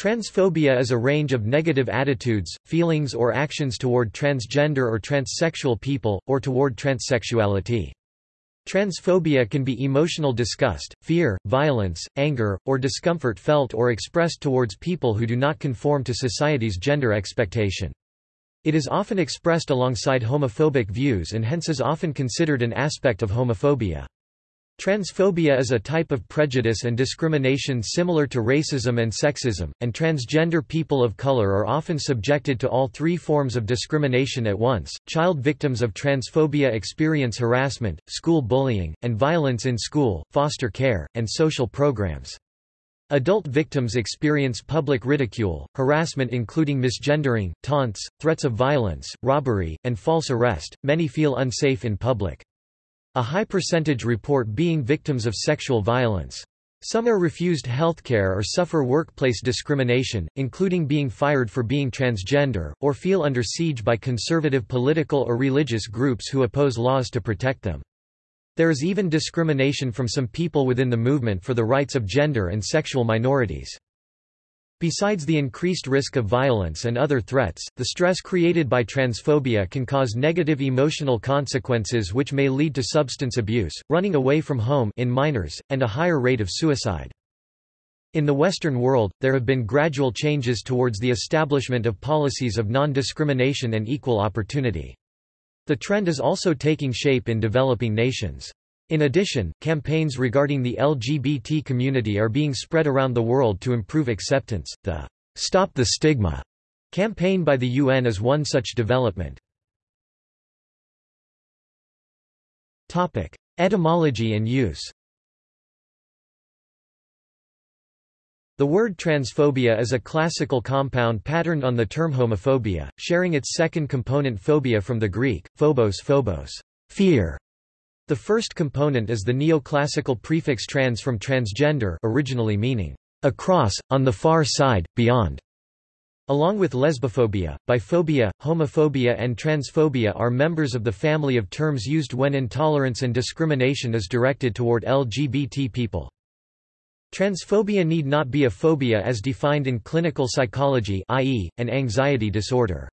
Transphobia is a range of negative attitudes, feelings or actions toward transgender or transsexual people, or toward transsexuality. Transphobia can be emotional disgust, fear, violence, anger, or discomfort felt or expressed towards people who do not conform to society's gender expectation. It is often expressed alongside homophobic views and hence is often considered an aspect of homophobia. Transphobia is a type of prejudice and discrimination similar to racism and sexism, and transgender people of color are often subjected to all three forms of discrimination at once. Child victims of transphobia experience harassment, school bullying, and violence in school, foster care, and social programs. Adult victims experience public ridicule, harassment including misgendering, taunts, threats of violence, robbery, and false arrest. Many feel unsafe in public. A high percentage report being victims of sexual violence. Some are refused healthcare or suffer workplace discrimination, including being fired for being transgender, or feel under siege by conservative political or religious groups who oppose laws to protect them. There is even discrimination from some people within the movement for the rights of gender and sexual minorities. Besides the increased risk of violence and other threats, the stress created by transphobia can cause negative emotional consequences which may lead to substance abuse, running away from home in minors, and a higher rate of suicide. In the Western world, there have been gradual changes towards the establishment of policies of non-discrimination and equal opportunity. The trend is also taking shape in developing nations. In addition, campaigns regarding the LGBT community are being spread around the world to improve acceptance. The Stop the Stigma campaign by the UN is one such development. Topic: Etymology and use. The word transphobia is a classical compound patterned on the term homophobia, sharing its second component phobia from the Greek, phobos phobos, fear, the first component is the neoclassical prefix trans from transgender originally meaning, across, on the far side, beyond. Along with lesbophobia, biphobia, homophobia and transphobia are members of the family of terms used when intolerance and discrimination is directed toward LGBT people. Transphobia need not be a phobia as defined in clinical psychology i.e., an anxiety disorder.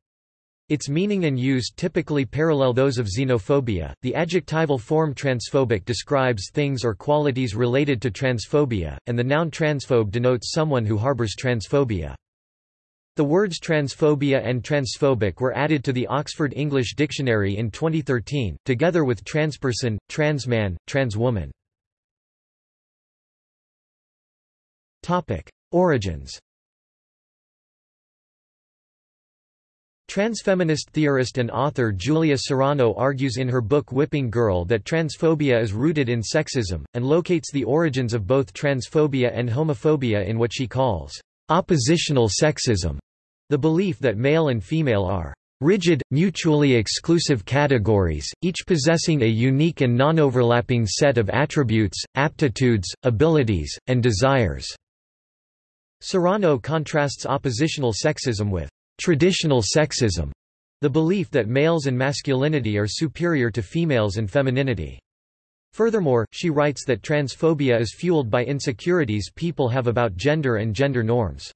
Its meaning and use typically parallel those of xenophobia. The adjectival form transphobic describes things or qualities related to transphobia, and the noun transphobe denotes someone who harbors transphobia. The words transphobia and transphobic were added to the Oxford English Dictionary in 2013, together with transperson, transman, transwoman. Topic: Origins Transfeminist theorist and author Julia Serano argues in her book Whipping Girl that transphobia is rooted in sexism, and locates the origins of both transphobia and homophobia in what she calls oppositional sexism, the belief that male and female are rigid, mutually exclusive categories, each possessing a unique and non-overlapping set of attributes, aptitudes, abilities, and desires. Serano contrasts oppositional sexism with Traditional sexism, the belief that males and masculinity are superior to females and femininity. Furthermore, she writes that transphobia is fueled by insecurities people have about gender and gender norms.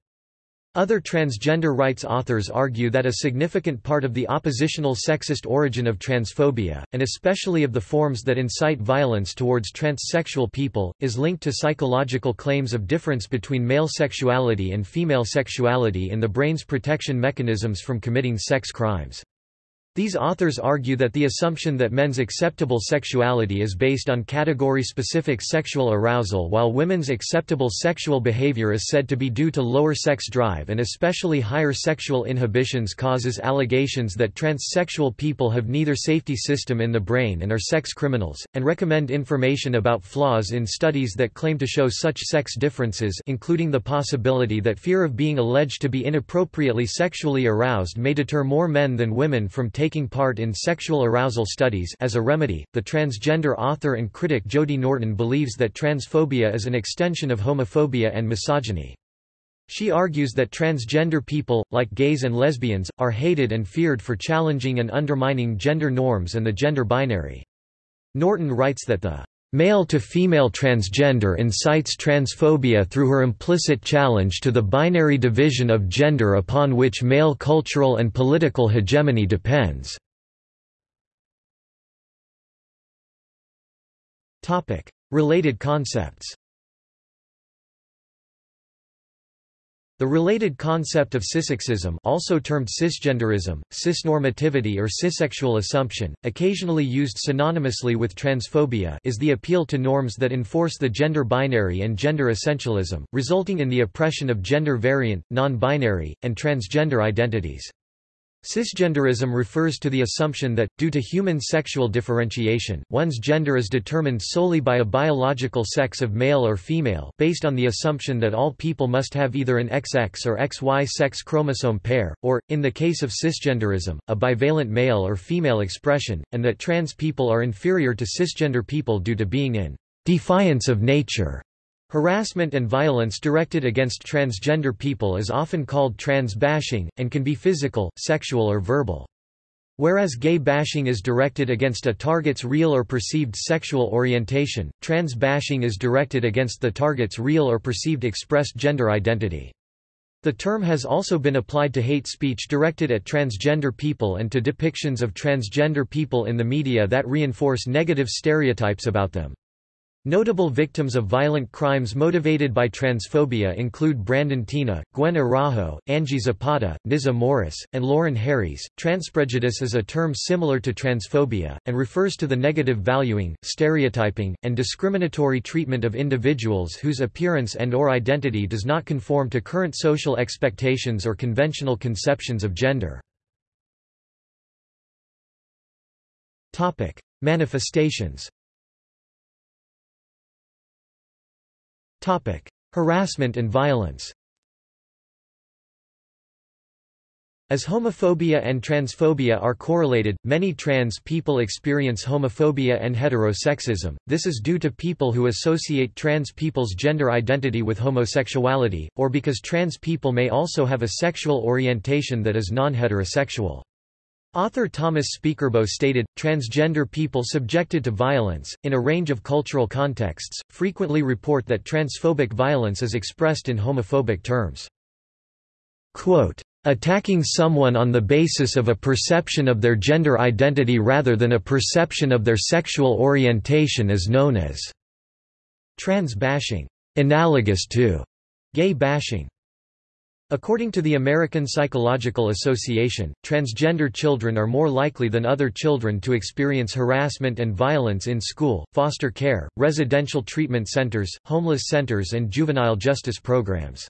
Other transgender rights authors argue that a significant part of the oppositional sexist origin of transphobia, and especially of the forms that incite violence towards transsexual people, is linked to psychological claims of difference between male sexuality and female sexuality in the brain's protection mechanisms from committing sex crimes. These authors argue that the assumption that men's acceptable sexuality is based on category-specific sexual arousal while women's acceptable sexual behavior is said to be due to lower sex drive and especially higher sexual inhibitions causes allegations that transsexual people have neither safety system in the brain and are sex criminals, and recommend information about flaws in studies that claim to show such sex differences including the possibility that fear of being alleged to be inappropriately sexually aroused may deter more men than women from taking part in sexual arousal studies as a remedy, the transgender author and critic Jody Norton believes that transphobia is an extension of homophobia and misogyny. She argues that transgender people, like gays and lesbians, are hated and feared for challenging and undermining gender norms and the gender binary. Norton writes that the Male-to-female transgender incites transphobia through her implicit challenge to the binary division of gender upon which male cultural and political hegemony depends. Related concepts The related concept of cissexism also termed cisgenderism, cisnormativity or cissexual assumption, occasionally used synonymously with transphobia is the appeal to norms that enforce the gender binary and gender essentialism, resulting in the oppression of gender-variant, non-binary, and transgender identities. Cisgenderism refers to the assumption that, due to human sexual differentiation, one's gender is determined solely by a biological sex of male or female based on the assumption that all people must have either an XX or XY sex chromosome pair, or, in the case of cisgenderism, a bivalent male or female expression, and that trans people are inferior to cisgender people due to being in defiance of nature. Harassment and violence directed against transgender people is often called trans bashing, and can be physical, sexual or verbal. Whereas gay bashing is directed against a target's real or perceived sexual orientation, trans bashing is directed against the target's real or perceived expressed gender identity. The term has also been applied to hate speech directed at transgender people and to depictions of transgender people in the media that reinforce negative stereotypes about them. Notable victims of violent crimes motivated by transphobia include Brandon Teena, Gwen Araujo, Angie Zapata, Nizah Morris, and Lauren Harries. Transprejudice is a term similar to transphobia, and refers to the negative valuing, stereotyping, and discriminatory treatment of individuals whose appearance and or identity does not conform to current social expectations or conventional conceptions of gender. Manifestations Topic: Harassment and violence. As homophobia and transphobia are correlated, many trans people experience homophobia and heterosexism. This is due to people who associate trans people's gender identity with homosexuality, or because trans people may also have a sexual orientation that is non-heterosexual. Author Thomas Speakerbough stated, transgender people subjected to violence, in a range of cultural contexts, frequently report that transphobic violence is expressed in homophobic terms. Quote, Attacking someone on the basis of a perception of their gender identity rather than a perception of their sexual orientation is known as trans bashing, analogous to gay bashing. According to the American Psychological Association, transgender children are more likely than other children to experience harassment and violence in school, foster care, residential treatment centers, homeless centers and juvenile justice programs.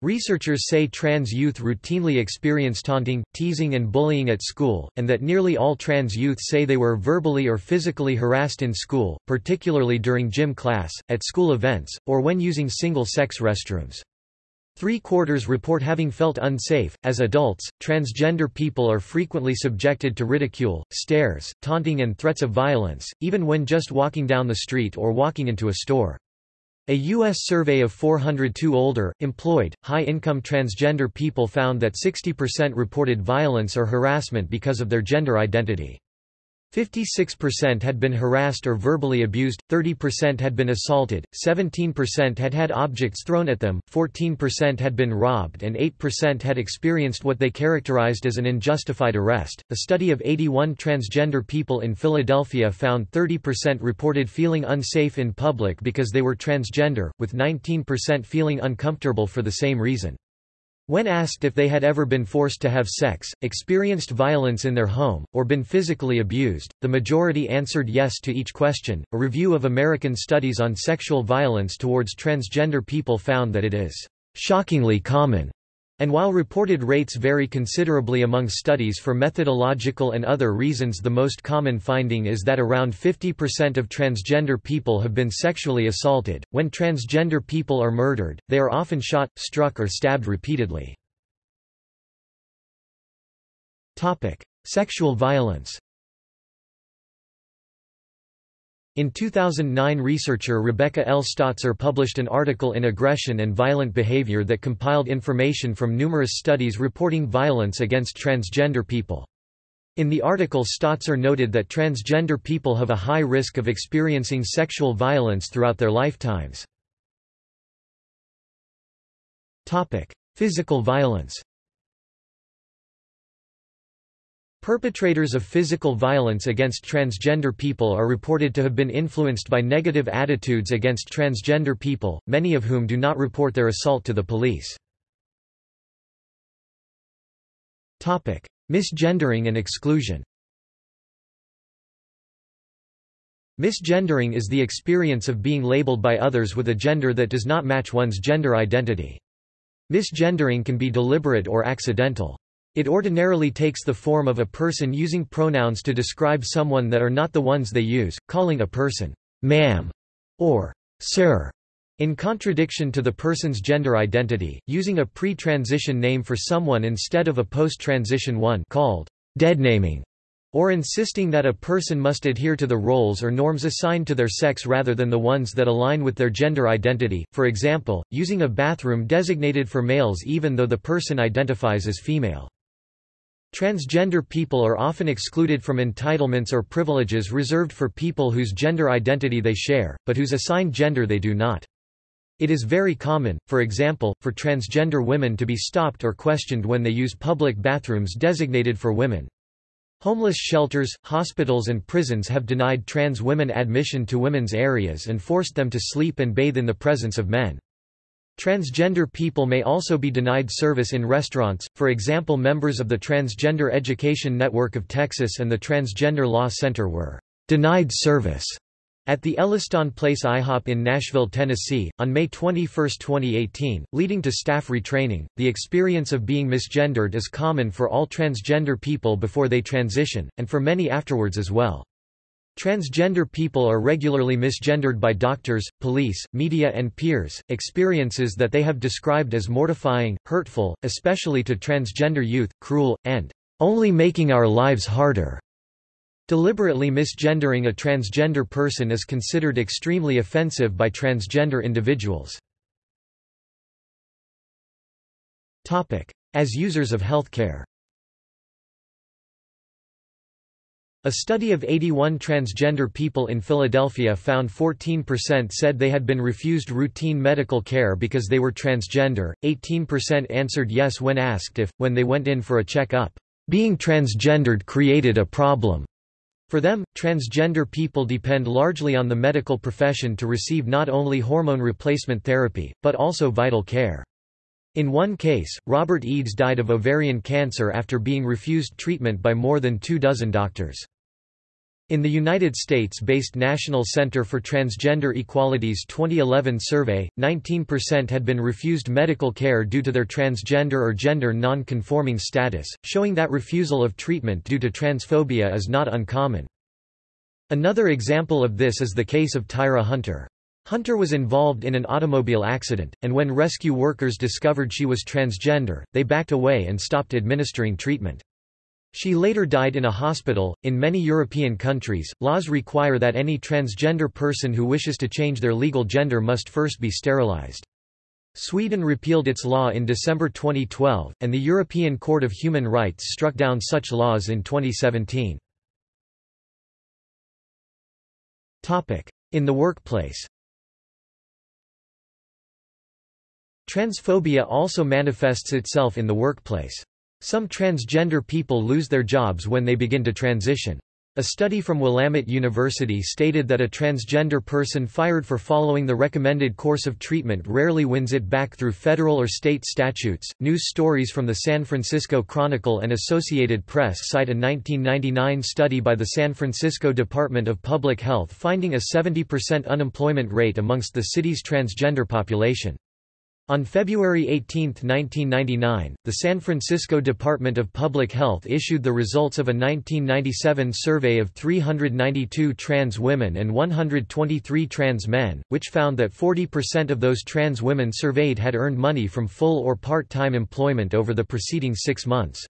Researchers say trans youth routinely experience taunting, teasing and bullying at school, and that nearly all trans youth say they were verbally or physically harassed in school, particularly during gym class, at school events, or when using single-sex restrooms. Three-quarters report having felt unsafe. As adults, transgender people are frequently subjected to ridicule, stares, taunting and threats of violence, even when just walking down the street or walking into a store. A U.S. survey of 402 older, employed, high-income transgender people found that 60% reported violence or harassment because of their gender identity. 56% had been harassed or verbally abused, 30% had been assaulted, 17% had had objects thrown at them, 14% had been robbed, and 8% had experienced what they characterized as an unjustified arrest. A study of 81 transgender people in Philadelphia found 30% reported feeling unsafe in public because they were transgender, with 19% feeling uncomfortable for the same reason. When asked if they had ever been forced to have sex, experienced violence in their home, or been physically abused, the majority answered yes to each question. A review of American studies on sexual violence towards transgender people found that it is shockingly common. And while reported rates vary considerably among studies for methodological and other reasons the most common finding is that around 50% of transgender people have been sexually assaulted. When transgender people are murdered, they are often shot, struck or stabbed repeatedly. Topic: Sexual violence. In 2009 researcher Rebecca L. Stotzer published an article in Aggression and Violent Behavior that compiled information from numerous studies reporting violence against transgender people. In the article Stotzer noted that transgender people have a high risk of experiencing sexual violence throughout their lifetimes. Physical violence Perpetrators of physical violence against transgender people are reported to have been influenced by negative attitudes against transgender people, many of whom do not report their assault to the police. Misgendering and exclusion Misgendering is the experience of being labeled by others with a gender that does not match one's gender identity. Misgendering can be deliberate or accidental. It ordinarily takes the form of a person using pronouns to describe someone that are not the ones they use, calling a person ma'am or sir, in contradiction to the person's gender identity, using a pre-transition name for someone instead of a post-transition one called deadnaming, or insisting that a person must adhere to the roles or norms assigned to their sex rather than the ones that align with their gender identity, for example, using a bathroom designated for males even though the person identifies as female. Transgender people are often excluded from entitlements or privileges reserved for people whose gender identity they share, but whose assigned gender they do not. It is very common, for example, for transgender women to be stopped or questioned when they use public bathrooms designated for women. Homeless shelters, hospitals and prisons have denied trans women admission to women's areas and forced them to sleep and bathe in the presence of men. Transgender people may also be denied service in restaurants, for example members of the Transgender Education Network of Texas and the Transgender Law Center were denied service at the Elliston Place IHOP in Nashville, Tennessee, on May 21, 2018, leading to staff retraining. The experience of being misgendered is common for all transgender people before they transition, and for many afterwards as well. Transgender people are regularly misgendered by doctors, police, media and peers, experiences that they have described as mortifying, hurtful, especially to transgender youth, cruel, and only making our lives harder. Deliberately misgendering a transgender person is considered extremely offensive by transgender individuals. As users of healthcare A study of 81 transgender people in Philadelphia found 14% said they had been refused routine medical care because they were transgender, 18% answered yes when asked if, when they went in for a check-up, being transgendered created a problem. For them, transgender people depend largely on the medical profession to receive not only hormone replacement therapy, but also vital care. In one case, Robert Eads died of ovarian cancer after being refused treatment by more than two dozen doctors. In the United States-based National Center for Transgender Equality's 2011 survey, 19% had been refused medical care due to their transgender or gender non-conforming status, showing that refusal of treatment due to transphobia is not uncommon. Another example of this is the case of Tyra Hunter. Hunter was involved in an automobile accident, and when rescue workers discovered she was transgender, they backed away and stopped administering treatment. She later died in a hospital. In many European countries, laws require that any transgender person who wishes to change their legal gender must first be sterilized. Sweden repealed its law in December 2012, and the European Court of Human Rights struck down such laws in 2017. Topic: In the workplace Transphobia also manifests itself in the workplace. Some transgender people lose their jobs when they begin to transition. A study from Willamette University stated that a transgender person fired for following the recommended course of treatment rarely wins it back through federal or state statutes. News stories from the San Francisco Chronicle and Associated Press cite a 1999 study by the San Francisco Department of Public Health finding a 70% unemployment rate amongst the city's transgender population. On February 18, 1999, the San Francisco Department of Public Health issued the results of a 1997 survey of 392 trans women and 123 trans men, which found that 40% of those trans women surveyed had earned money from full or part-time employment over the preceding six months.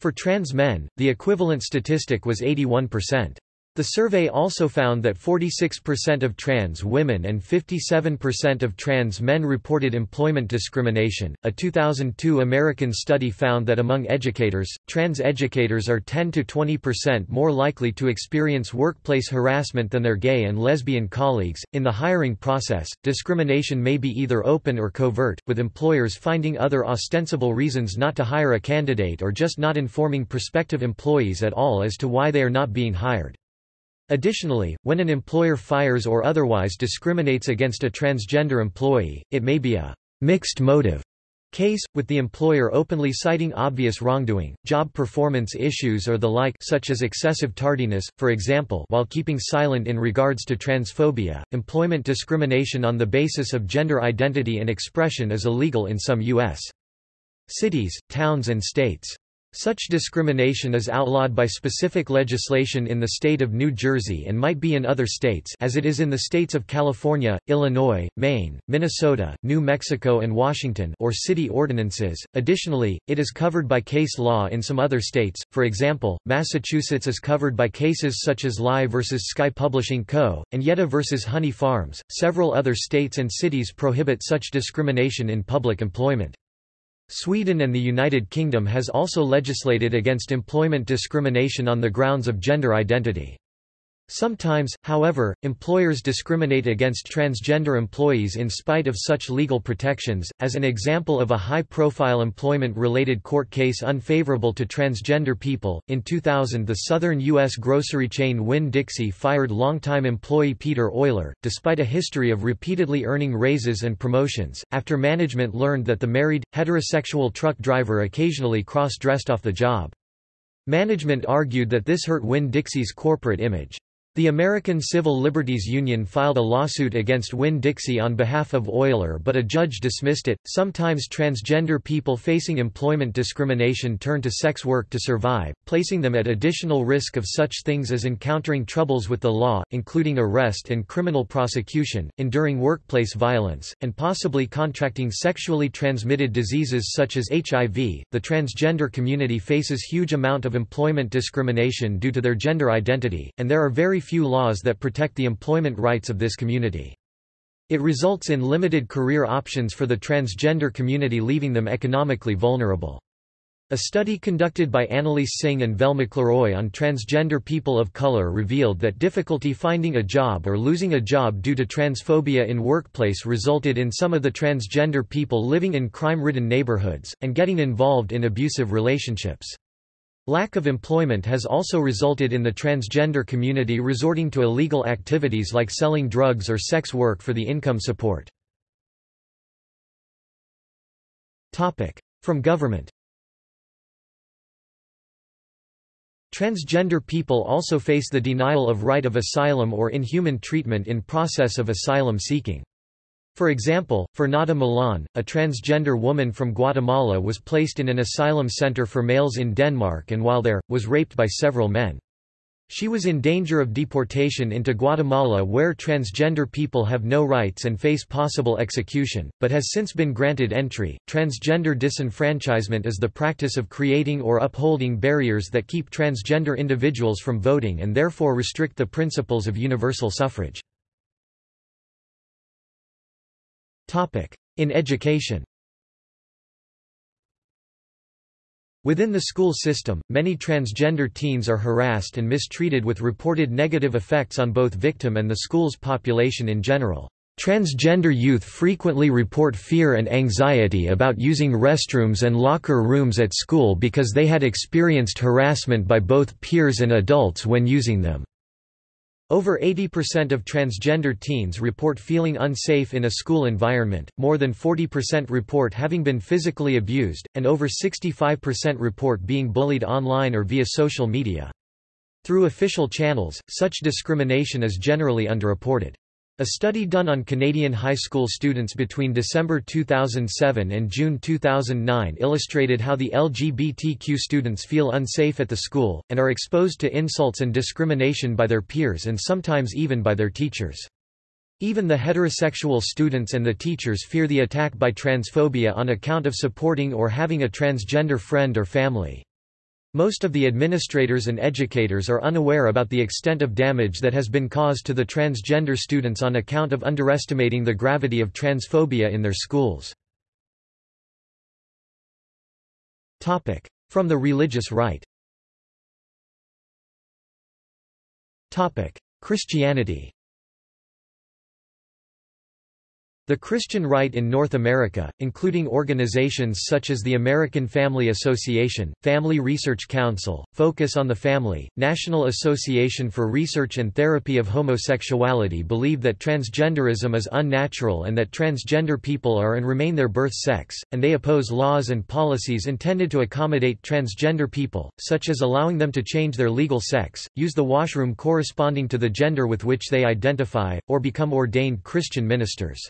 For trans men, the equivalent statistic was 81%. The survey also found that 46% of trans women and 57% of trans men reported employment discrimination. A 2002 American study found that among educators, trans educators are 10 to 20% more likely to experience workplace harassment than their gay and lesbian colleagues. In the hiring process, discrimination may be either open or covert, with employers finding other ostensible reasons not to hire a candidate or just not informing prospective employees at all as to why they are not being hired. Additionally, when an employer fires or otherwise discriminates against a transgender employee, it may be a mixed motive case, with the employer openly citing obvious wrongdoing, job performance issues or the like such as excessive tardiness, for example while keeping silent in regards to transphobia. Employment discrimination on the basis of gender identity and expression is illegal in some U.S. cities, towns and states. Such discrimination is outlawed by specific legislation in the state of New Jersey and might be in other states as it is in the states of California, Illinois, Maine, Minnesota, New Mexico and Washington or city ordinances. Additionally, it is covered by case law in some other states. For example, Massachusetts is covered by cases such as Lie versus Sky Publishing Co. and Yetta versus Honey Farms. Several other states and cities prohibit such discrimination in public employment. Sweden and the United Kingdom has also legislated against employment discrimination on the grounds of gender identity. Sometimes, however, employers discriminate against transgender employees in spite of such legal protections, as an example of a high-profile employment-related court case unfavorable to transgender people. In 2000 the southern U.S. grocery chain Winn-Dixie fired longtime employee Peter Oiler, despite a history of repeatedly earning raises and promotions, after management learned that the married, heterosexual truck driver occasionally cross-dressed off the job. Management argued that this hurt Winn-Dixie's corporate image. The American Civil Liberties Union filed a lawsuit against Winn-Dixie on behalf of Oiler but a judge dismissed it. Sometimes transgender people facing employment discrimination turn to sex work to survive, placing them at additional risk of such things as encountering troubles with the law, including arrest and criminal prosecution, enduring workplace violence, and possibly contracting sexually transmitted diseases such as HIV. The transgender community faces huge amount of employment discrimination due to their gender identity, and there are very few laws that protect the employment rights of this community. It results in limited career options for the transgender community leaving them economically vulnerable. A study conducted by Anneliese Singh and Vel McKleroy on transgender people of color revealed that difficulty finding a job or losing a job due to transphobia in workplace resulted in some of the transgender people living in crime-ridden neighborhoods, and getting involved in abusive relationships. Lack of employment has also resulted in the transgender community resorting to illegal activities like selling drugs or sex work for the income support. From government Transgender people also face the denial of right of asylum or inhuman treatment in process of asylum seeking. For example, Fernanda Milan, a transgender woman from Guatemala was placed in an asylum center for males in Denmark and while there, was raped by several men. She was in danger of deportation into Guatemala where transgender people have no rights and face possible execution, but has since been granted entry. Transgender disenfranchisement is the practice of creating or upholding barriers that keep transgender individuals from voting and therefore restrict the principles of universal suffrage. In education Within the school system, many transgender teens are harassed and mistreated with reported negative effects on both victim and the school's population in general. Transgender youth frequently report fear and anxiety about using restrooms and locker rooms at school because they had experienced harassment by both peers and adults when using them. Over 80% of transgender teens report feeling unsafe in a school environment, more than 40% report having been physically abused, and over 65% report being bullied online or via social media. Through official channels, such discrimination is generally underreported. A study done on Canadian high school students between December 2007 and June 2009 illustrated how the LGBTQ students feel unsafe at the school, and are exposed to insults and discrimination by their peers and sometimes even by their teachers. Even the heterosexual students and the teachers fear the attack by transphobia on account of supporting or having a transgender friend or family. Most of the administrators and educators are unaware about the extent of damage that has been caused to the transgender students on account of underestimating the gravity of transphobia in their schools. From the religious right. Christianity The Christian right in North America, including organizations such as the American Family Association, Family Research Council, Focus on the Family, National Association for Research and Therapy of Homosexuality believe that transgenderism is unnatural and that transgender people are and remain their birth sex, and they oppose laws and policies intended to accommodate transgender people, such as allowing them to change their legal sex, use the washroom corresponding to the gender with which they identify, or become ordained Christian ministers.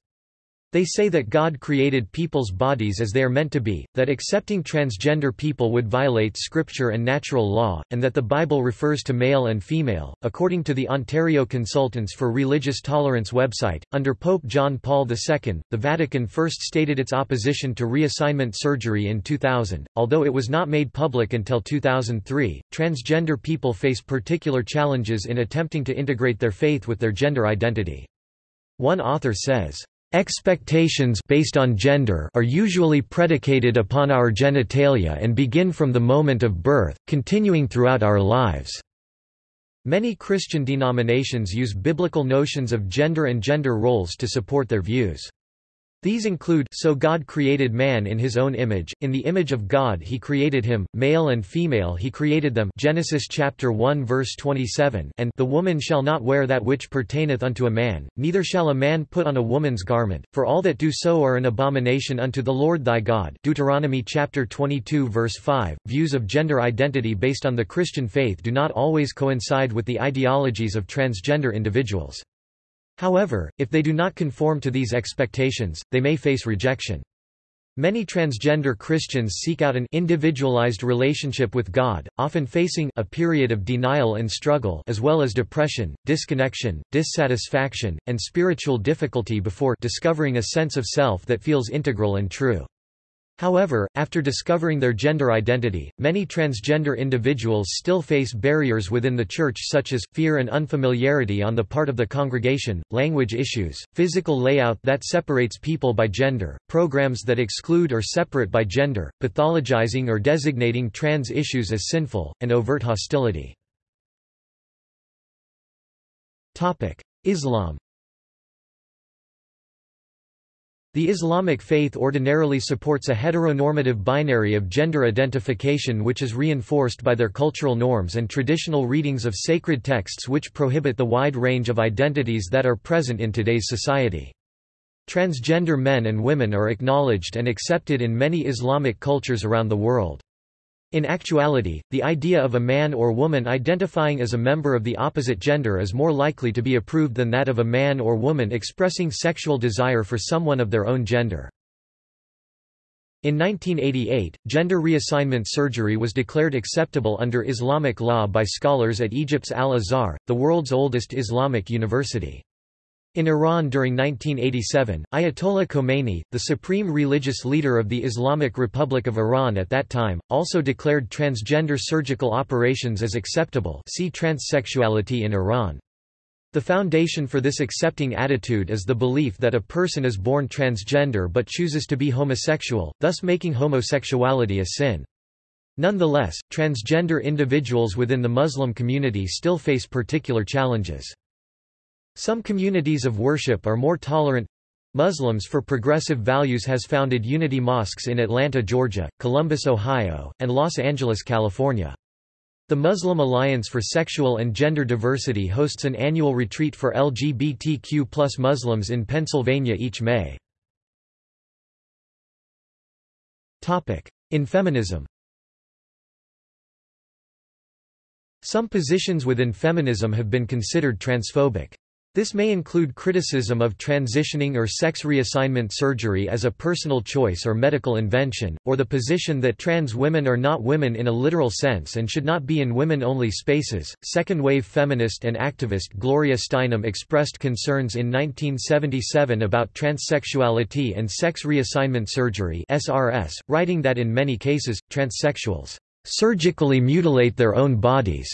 They say that God created people's bodies as they are meant to be, that accepting transgender people would violate scripture and natural law, and that the Bible refers to male and female. According to the Ontario Consultants for Religious Tolerance website, under Pope John Paul II, the Vatican first stated its opposition to reassignment surgery in 2000. Although it was not made public until 2003, transgender people face particular challenges in attempting to integrate their faith with their gender identity. One author says, Expectations based on gender are usually predicated upon our genitalia and begin from the moment of birth, continuing throughout our lives. Many Christian denominations use biblical notions of gender and gender roles to support their views. These include So God created man in his own image, in the image of God he created him, male and female he created them Genesis chapter 1 verse 27 and The woman shall not wear that which pertaineth unto a man, neither shall a man put on a woman's garment, for all that do so are an abomination unto the Lord thy God Deuteronomy chapter 22 verse 5. Views of gender identity based on the Christian faith do not always coincide with the ideologies of transgender individuals. However, if they do not conform to these expectations, they may face rejection. Many transgender Christians seek out an individualized relationship with God, often facing a period of denial and struggle as well as depression, disconnection, dissatisfaction, and spiritual difficulty before discovering a sense of self that feels integral and true. However, after discovering their gender identity, many transgender individuals still face barriers within the church such as, fear and unfamiliarity on the part of the congregation, language issues, physical layout that separates people by gender, programs that exclude or separate by gender, pathologizing or designating trans issues as sinful, and overt hostility. Islam The Islamic faith ordinarily supports a heteronormative binary of gender identification which is reinforced by their cultural norms and traditional readings of sacred texts which prohibit the wide range of identities that are present in today's society. Transgender men and women are acknowledged and accepted in many Islamic cultures around the world. In actuality, the idea of a man or woman identifying as a member of the opposite gender is more likely to be approved than that of a man or woman expressing sexual desire for someone of their own gender. In 1988, gender reassignment surgery was declared acceptable under Islamic law by scholars at Egypt's Al-Azhar, the world's oldest Islamic university. In Iran during 1987, Ayatollah Khomeini, the supreme religious leader of the Islamic Republic of Iran at that time, also declared transgender surgical operations as acceptable see transsexuality in Iran. The foundation for this accepting attitude is the belief that a person is born transgender but chooses to be homosexual, thus making homosexuality a sin. Nonetheless, transgender individuals within the Muslim community still face particular challenges. Some communities of worship are more tolerant. Muslims for Progressive Values has founded Unity Mosques in Atlanta, Georgia, Columbus, Ohio, and Los Angeles, California. The Muslim Alliance for Sexual and Gender Diversity hosts an annual retreat for LGBTQ plus Muslims in Pennsylvania each May. In feminism Some positions within feminism have been considered transphobic. This may include criticism of transitioning or sex reassignment surgery as a personal choice or medical invention, or the position that trans women are not women in a literal sense and should not be in women only spaces. Second wave feminist and activist Gloria Steinem expressed concerns in 1977 about transsexuality and sex reassignment surgery, SRS, writing that in many cases, transsexuals surgically mutilate their own bodies.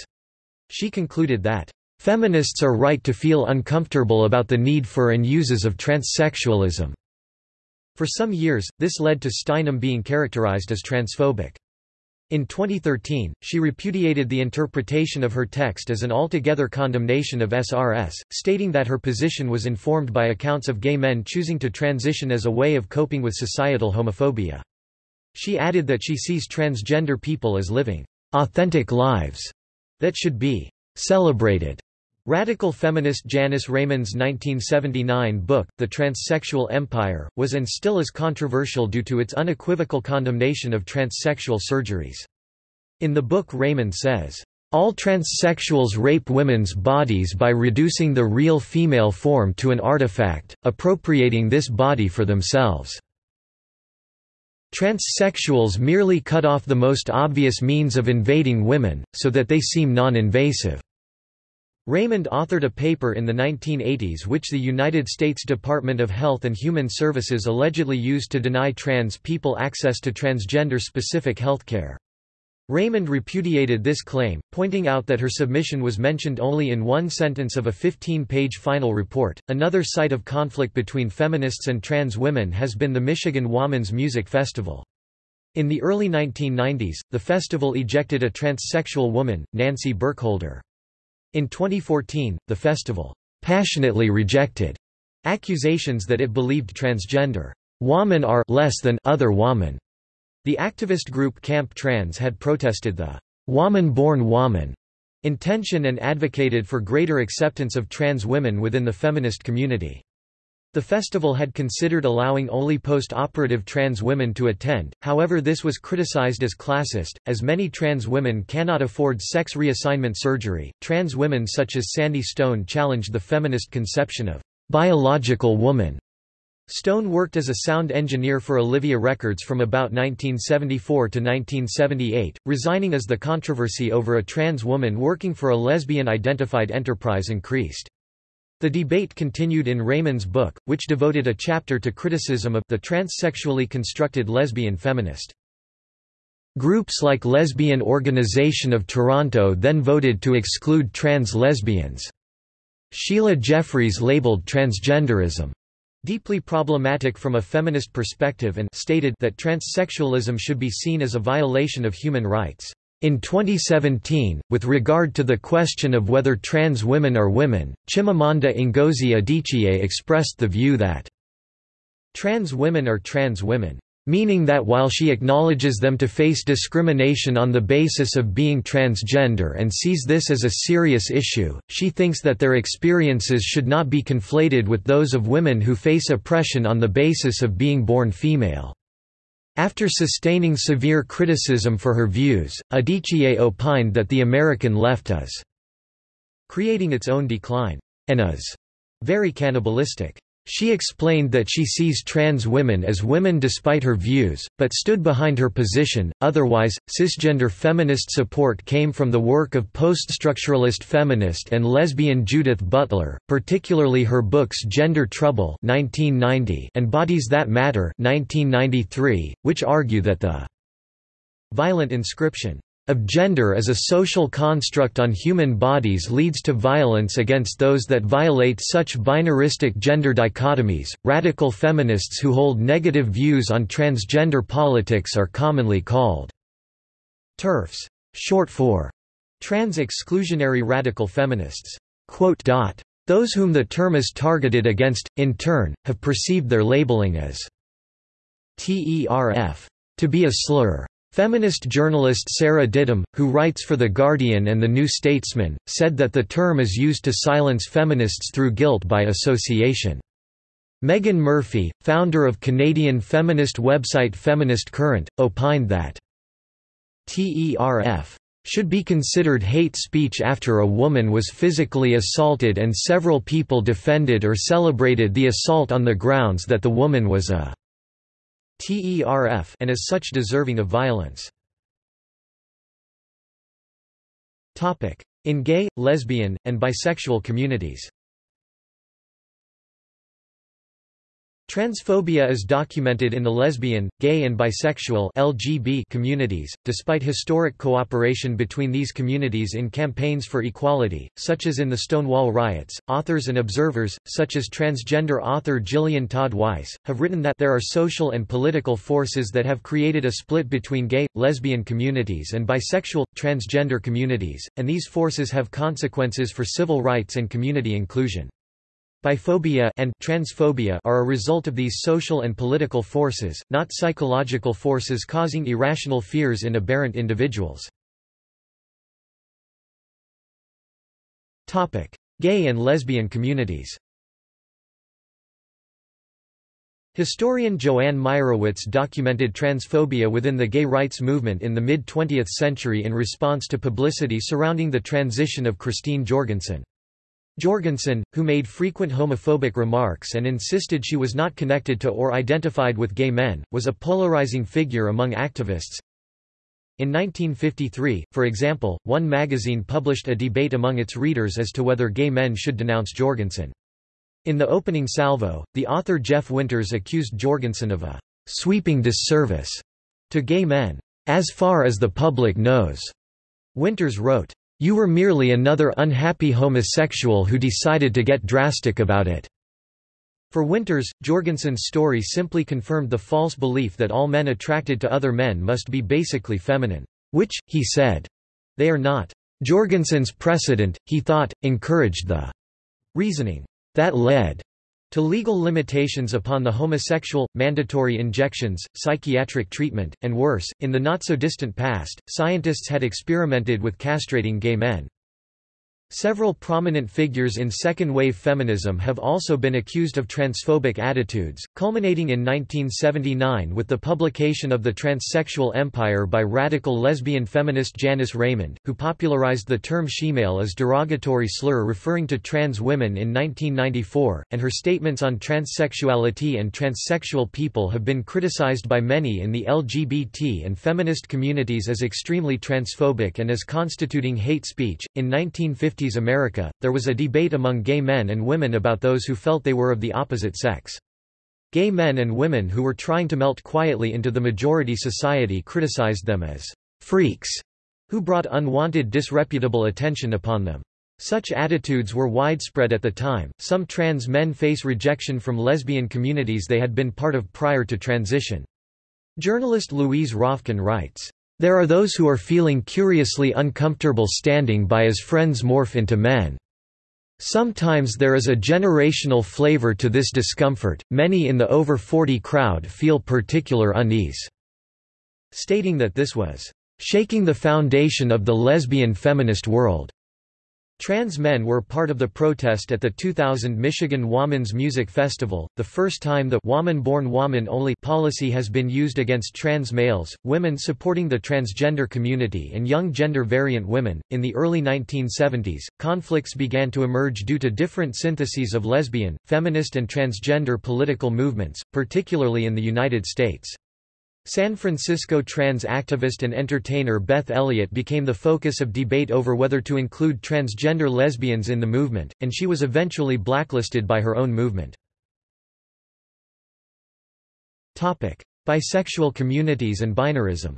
She concluded that, "...feminists are right to feel uncomfortable about the need for and uses of transsexualism." For some years, this led to Steinem being characterized as transphobic. In 2013, she repudiated the interpretation of her text as an altogether condemnation of SRS, stating that her position was informed by accounts of gay men choosing to transition as a way of coping with societal homophobia. She added that she sees transgender people as living authentic lives that should be celebrated. Radical feminist Janice Raymond's 1979 book, The Transsexual Empire, was and still is controversial due to its unequivocal condemnation of transsexual surgeries. In the book Raymond says, all transsexuals rape women's bodies by reducing the real female form to an artifact, appropriating this body for themselves. Transsexuals merely cut off the most obvious means of invading women, so that they seem non-invasive. Raymond authored a paper in the 1980s which the United States Department of Health and Human Services allegedly used to deny trans people access to transgender-specific healthcare. Raymond repudiated this claim, pointing out that her submission was mentioned only in one sentence of a 15-page final report. Another site of conflict between feminists and trans women has been the Michigan Womyn's Music Festival. In the early 1990s, the festival ejected a transsexual woman, Nancy Burkholder. In 2014, the festival passionately rejected accusations that it believed transgender women are less than other women. The activist group Camp Trans had protested the woman-born woman intention and advocated for greater acceptance of trans women within the feminist community. The festival had considered allowing only post-operative trans women to attend, however this was criticized as classist, as many trans women cannot afford sex reassignment surgery. Trans women such as Sandy Stone challenged the feminist conception of biological woman. Stone worked as a sound engineer for Olivia Records from about 1974 to 1978, resigning as the controversy over a trans woman working for a lesbian-identified enterprise increased. The debate continued in Raymond's book, which devoted a chapter to criticism of the transsexually constructed lesbian feminist. Groups like Lesbian Organization of Toronto then voted to exclude trans lesbians. Sheila Jeffreys labeled transgenderism deeply problematic from a feminist perspective and stated that transsexualism should be seen as a violation of human rights. In 2017, with regard to the question of whether trans women are women, Chimamanda Ngozi Adichie expressed the view that trans women are trans women, meaning that while she acknowledges them to face discrimination on the basis of being transgender and sees this as a serious issue, she thinks that their experiences should not be conflated with those of women who face oppression on the basis of being born female. After sustaining severe criticism for her views, Adichie opined that the American left is creating its own decline, and is very cannibalistic. She explained that she sees trans women as women despite her views, but stood behind her position. Otherwise, cisgender feminist support came from the work of poststructuralist feminist and lesbian Judith Butler, particularly her books Gender Trouble (1990) and Bodies That Matter (1993), which argue that the violent inscription of gender as a social construct on human bodies leads to violence against those that violate such binaristic gender dichotomies. Radical feminists who hold negative views on transgender politics are commonly called TERFs, short for trans exclusionary radical feminists. Those whom the term is targeted against, in turn, have perceived their labeling as TERF to be a slur. Feminist journalist Sarah Ditum, who writes for The Guardian and The New Statesman, said that the term is used to silence feminists through guilt by association. Meghan Murphy, founder of Canadian feminist website Feminist Current, opined that TERF should be considered hate speech after a woman was physically assaulted and several people defended or celebrated the assault on the grounds that the woman was a and as such deserving of violence. In gay, lesbian, and bisexual communities Transphobia is documented in the lesbian, gay and bisexual LGB communities, despite historic cooperation between these communities in campaigns for equality, such as in the Stonewall riots. Authors and observers, such as transgender author Jillian Todd Weiss, have written that there are social and political forces that have created a split between gay, lesbian communities and bisexual, transgender communities, and these forces have consequences for civil rights and community inclusion. Biphobia and transphobia are a result of these social and political forces, not psychological forces causing irrational fears in aberrant individuals. Gay and lesbian communities Historian Joanne Meyerowitz documented transphobia within the gay rights movement in the mid-20th century in response to publicity surrounding the transition of Christine Jorgensen. Jorgensen, who made frequent homophobic remarks and insisted she was not connected to or identified with gay men, was a polarizing figure among activists. In 1953, for example, one magazine published a debate among its readers as to whether gay men should denounce Jorgensen. In the opening salvo, the author Jeff Winters accused Jorgensen of a sweeping disservice to gay men, as far as the public knows. Winters wrote, you were merely another unhappy homosexual who decided to get drastic about it." For Winters, Jorgensen's story simply confirmed the false belief that all men attracted to other men must be basically feminine, which, he said, they are not. Jorgensen's precedent, he thought, encouraged the reasoning that led to legal limitations upon the homosexual, mandatory injections, psychiatric treatment, and worse, in the not-so-distant past, scientists had experimented with castrating gay men. Several prominent figures in second-wave feminism have also been accused of transphobic attitudes, culminating in 1979 with the publication of The Transsexual Empire by radical lesbian feminist Janice Raymond, who popularized the term shemale as derogatory slur referring to trans women in 1994, and her statements on transsexuality and transsexual people have been criticized by many in the LGBT and feminist communities as extremely transphobic and as constituting hate speech. In 1950 1950s America, there was a debate among gay men and women about those who felt they were of the opposite sex. Gay men and women who were trying to melt quietly into the majority society criticized them as freaks, who brought unwanted disreputable attention upon them. Such attitudes were widespread at the time. Some trans men face rejection from lesbian communities they had been part of prior to transition. Journalist Louise Rafkin writes, there are those who are feeling curiously uncomfortable standing by as friends morph into men. Sometimes there is a generational flavor to this discomfort, many in the over 40 crowd feel particular unease." Stating that this was, "...shaking the foundation of the lesbian feminist world." Trans men were part of the protest at the 2000 Michigan Womyn's Music Festival, the first time the woman-born woman only policy has been used against trans males, women supporting the transgender community and young gender-variant women. In the early 1970s, conflicts began to emerge due to different syntheses of lesbian, feminist and transgender political movements, particularly in the United States. San Francisco trans activist and entertainer Beth Elliott became the focus of debate over whether to include transgender lesbians in the movement, and she was eventually blacklisted by her own movement. Topic: Bisexual communities and binarism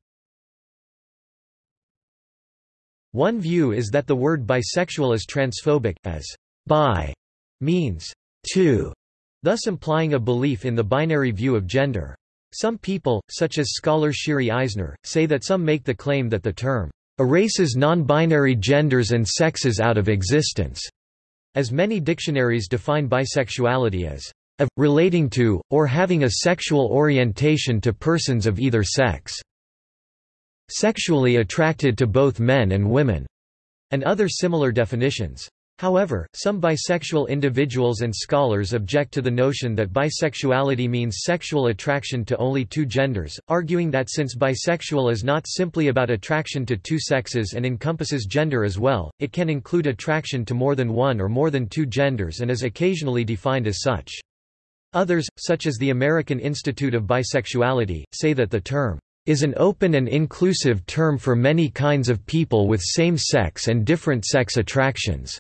One view is that the word bisexual is transphobic, as bi means two, thus implying a belief in the binary view of gender. Some people, such as scholar Shiri Eisner, say that some make the claim that the term erases non-binary genders and sexes out of existence, as many dictionaries define bisexuality as of, relating to, or having a sexual orientation to persons of either sex, sexually attracted to both men and women, and other similar definitions. However, some bisexual individuals and scholars object to the notion that bisexuality means sexual attraction to only two genders, arguing that since bisexual is not simply about attraction to two sexes and encompasses gender as well, it can include attraction to more than one or more than two genders and is occasionally defined as such. Others, such as the American Institute of Bisexuality, say that the term is an open and inclusive term for many kinds of people with same sex and different sex attractions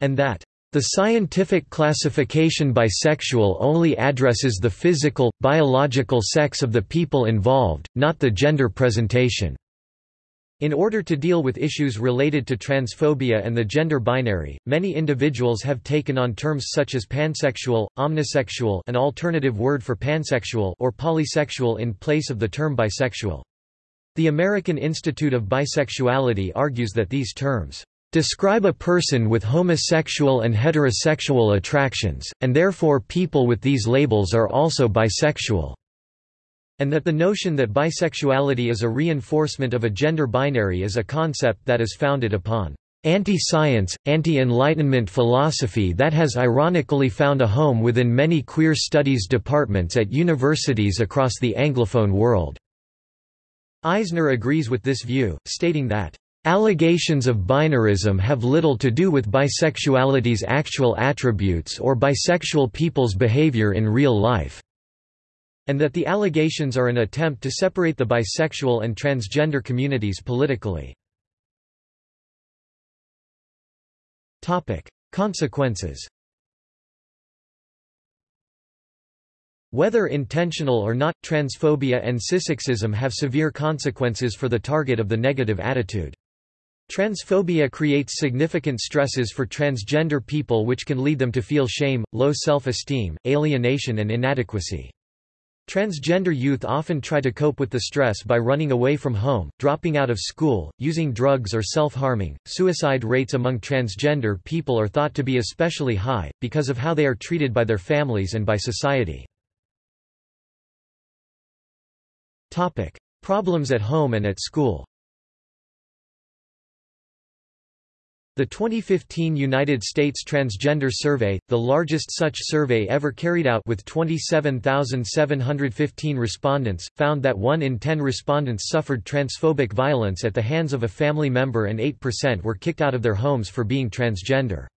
and that The scientific classification bisexual only addresses the physical, biological sex of the people involved, not the gender presentation. In order to deal with issues related to transphobia and the gender binary, many individuals have taken on terms such as pansexual, omnisexual an alternative word for pansexual or polysexual in place of the term bisexual. The American Institute of Bisexuality argues that these terms describe a person with homosexual and heterosexual attractions, and therefore people with these labels are also bisexual and that the notion that bisexuality is a reinforcement of a gender binary is a concept that is founded upon anti-science, anti-enlightenment philosophy that has ironically found a home within many queer studies departments at universities across the Anglophone world." Eisner agrees with this view, stating that, "...allegations of binarism have little to do with bisexuality's actual attributes or bisexual people's behavior in real life." and that the allegations are an attempt to separate the bisexual and transgender communities politically. Consequences Whether intentional or not, transphobia and cissexism have severe consequences for the target of the negative attitude. Transphobia creates significant stresses for transgender people which can lead them to feel shame, low self-esteem, alienation and inadequacy. Transgender youth often try to cope with the stress by running away from home, dropping out of school, using drugs or self-harming. Suicide rates among transgender people are thought to be especially high, because of how they are treated by their families and by society. Problems at home and at school The 2015 United States Transgender Survey, the largest such survey ever carried out with 27,715 respondents, found that 1 in 10 respondents suffered transphobic violence at the hands of a family member and 8% were kicked out of their homes for being transgender.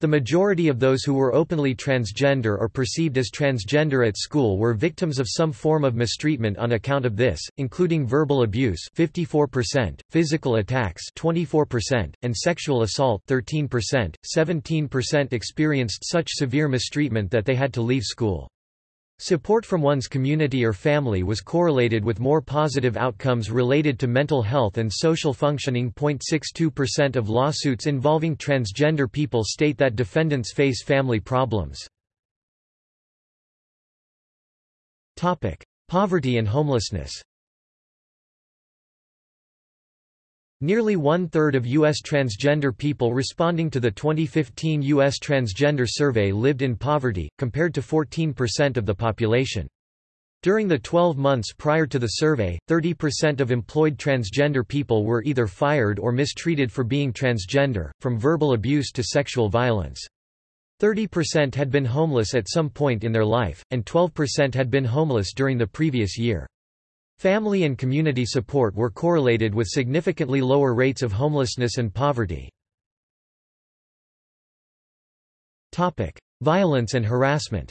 The majority of those who were openly transgender or perceived as transgender at school were victims of some form of mistreatment on account of this, including verbal abuse 54%, physical attacks 24%, and sexual assault 13%. 17% experienced such severe mistreatment that they had to leave school. Support from one's community or family was correlated with more positive outcomes related to mental health and social functioning. 0.62% of lawsuits involving transgender people state that defendants face family problems. Poverty and homelessness. Nearly one-third of U.S. transgender people responding to the 2015 U.S. Transgender Survey lived in poverty, compared to 14% of the population. During the 12 months prior to the survey, 30% of employed transgender people were either fired or mistreated for being transgender, from verbal abuse to sexual violence. 30% had been homeless at some point in their life, and 12% had been homeless during the previous year. Family and community support were correlated with significantly lower rates of homelessness and poverty. Violence and harassment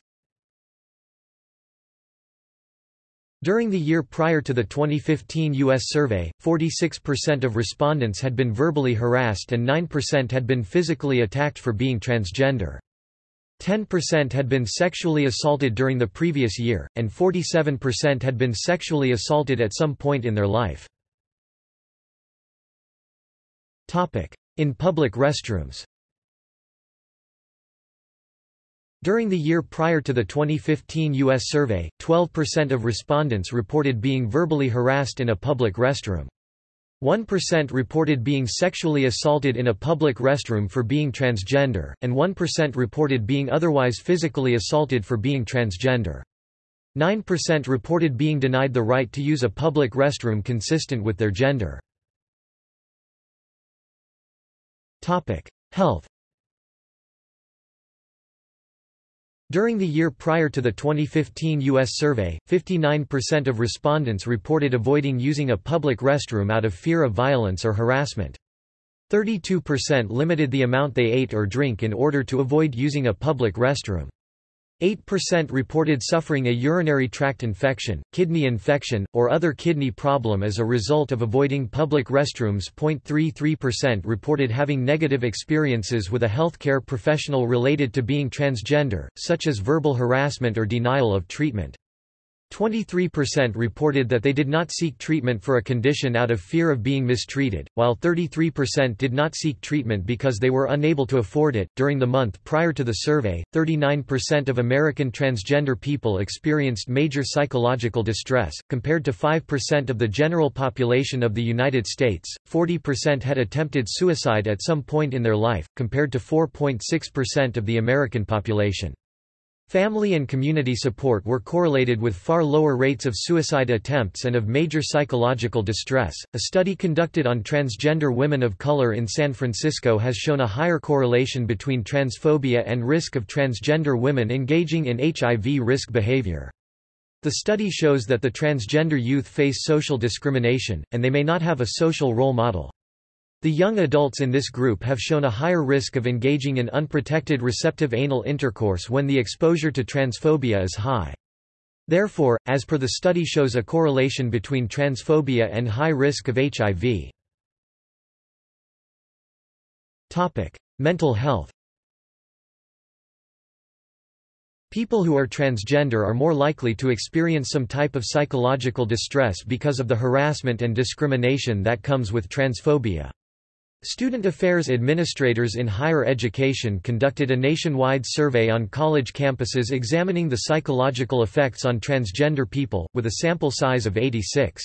During the year prior to the 2015 U.S. survey, 46% of respondents had been verbally harassed and 9% had been physically attacked for being transgender. 10% had been sexually assaulted during the previous year, and 47% had been sexually assaulted at some point in their life. In public restrooms During the year prior to the 2015 U.S. survey, 12% of respondents reported being verbally harassed in a public restroom. 1% reported being sexually assaulted in a public restroom for being transgender, and 1% reported being otherwise physically assaulted for being transgender. 9% reported being denied the right to use a public restroom consistent with their gender. Health During the year prior to the 2015 U.S. survey, 59% of respondents reported avoiding using a public restroom out of fear of violence or harassment. 32% limited the amount they ate or drink in order to avoid using a public restroom. 8% reported suffering a urinary tract infection, kidney infection, or other kidney problem as a result of avoiding public restrooms. 0.33% reported having negative experiences with a healthcare professional related to being transgender, such as verbal harassment or denial of treatment. 23% reported that they did not seek treatment for a condition out of fear of being mistreated, while 33% did not seek treatment because they were unable to afford it. During the month prior to the survey, 39% of American transgender people experienced major psychological distress, compared to 5% of the general population of the United States. 40% had attempted suicide at some point in their life, compared to 4.6% of the American population. Family and community support were correlated with far lower rates of suicide attempts and of major psychological distress. A study conducted on transgender women of color in San Francisco has shown a higher correlation between transphobia and risk of transgender women engaging in HIV risk behavior. The study shows that the transgender youth face social discrimination, and they may not have a social role model. The young adults in this group have shown a higher risk of engaging in unprotected receptive anal intercourse when the exposure to transphobia is high. Therefore, as per the study shows a correlation between transphobia and high risk of HIV. Topic: Mental health. People who are transgender are more likely to experience some type of psychological distress because of the harassment and discrimination that comes with transphobia. Student Affairs Administrators in Higher Education conducted a nationwide survey on college campuses examining the psychological effects on transgender people, with a sample size of 86.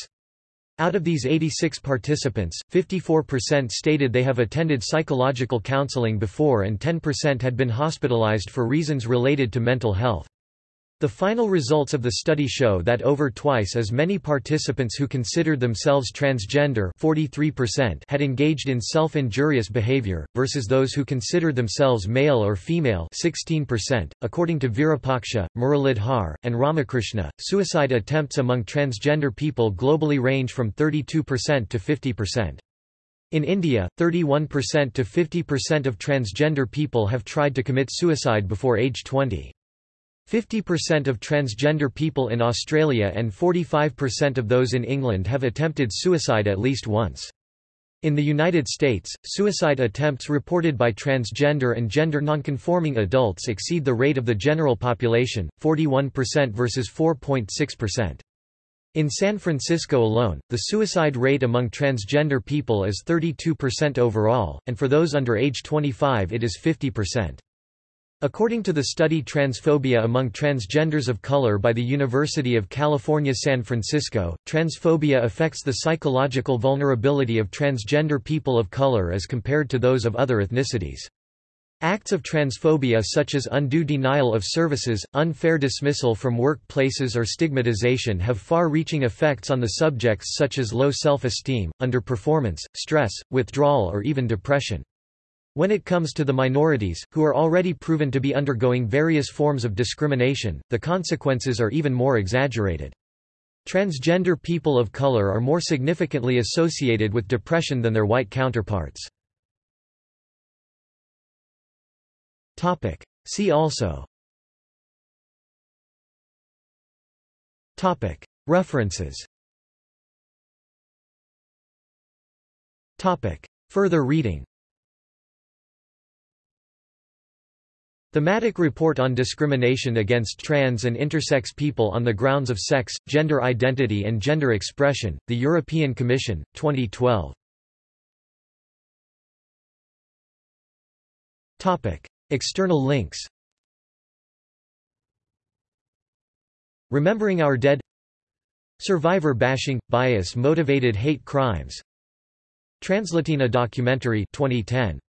Out of these 86 participants, 54% stated they have attended psychological counseling before and 10% had been hospitalized for reasons related to mental health. The final results of the study show that over twice as many participants who considered themselves transgender 43% had engaged in self-injurious behavior, versus those who considered themselves male or female 16%. .According to Virupaksha, Muralidhar, and Ramakrishna, suicide attempts among transgender people globally range from 32% to 50%. In India, 31% to 50% of transgender people have tried to commit suicide before age 20. 50% of transgender people in Australia and 45% of those in England have attempted suicide at least once. In the United States, suicide attempts reported by transgender and gender nonconforming adults exceed the rate of the general population, 41% versus 4.6%. In San Francisco alone, the suicide rate among transgender people is 32% overall, and for those under age 25 it is 50%. According to the study Transphobia Among Transgenders of Color by the University of California San Francisco, transphobia affects the psychological vulnerability of transgender people of color as compared to those of other ethnicities. Acts of transphobia such as undue denial of services, unfair dismissal from workplaces or stigmatization have far-reaching effects on the subjects such as low self-esteem, underperformance, stress, withdrawal or even depression. When it comes to the minorities, who are already proven to be undergoing various forms of discrimination, the consequences are even more exaggerated. Transgender people of color are more significantly associated with depression than their white counterparts. See also. References. Further reading Thematic Report on Discrimination Against Trans and Intersex People on the Grounds of Sex, Gender Identity and Gender Expression, The European Commission, 2012. External links Remembering Our Dead Survivor Bashing – Bias Motivated Hate Crimes Translatina documentary 2010